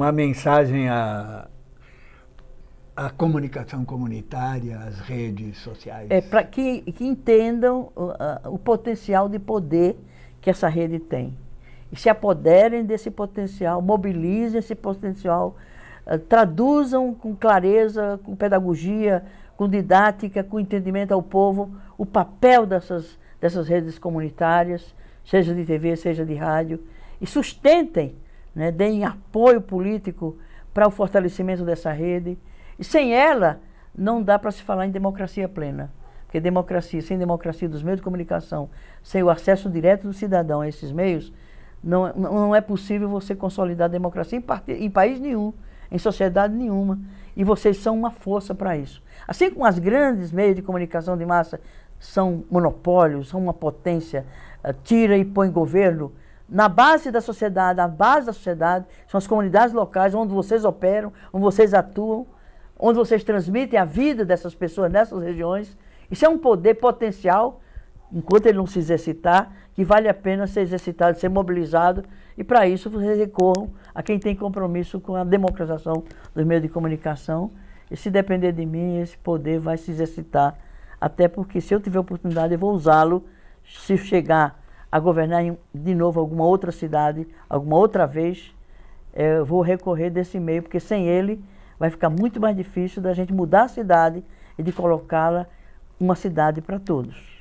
uma mensagem à, à comunicação comunitária, às redes sociais. É para que, que entendam a, o potencial de poder que essa rede tem. E se apoderem desse potencial, mobilizem esse potencial, uh, traduzam com clareza, com pedagogia, com didática, com entendimento ao povo, o papel dessas, dessas redes comunitárias, seja de TV, seja de rádio, e sustentem, né, deem apoio político para o fortalecimento dessa rede. E sem ela, não dá para se falar em democracia plena. Porque democracia, sem democracia dos meios de comunicação, sem o acesso direto do cidadão a esses meios, não, não é possível você consolidar a democracia em, em país nenhum, em sociedade nenhuma. E vocês são uma força para isso. Assim como as grandes meios de comunicação de massa são monopólios, são uma potência, uh, tira e põe governo, na base da sociedade, na base da sociedade, são as comunidades locais onde vocês operam, onde vocês atuam, onde vocês transmitem a vida dessas pessoas nessas regiões. Isso é um poder potencial, enquanto ele não se exercitar, que vale a pena ser exercitado, ser mobilizado, e para isso vocês recorram a quem tem compromisso com a democratização dos meios de comunicação, e se depender de mim, esse poder vai se exercitar, até porque se eu tiver oportunidade eu vou usá-lo, se chegar a governar em, de novo alguma outra cidade, alguma outra vez, é, eu vou recorrer desse meio, porque sem ele vai ficar muito mais difícil da gente mudar a cidade e de colocá-la uma cidade para todos.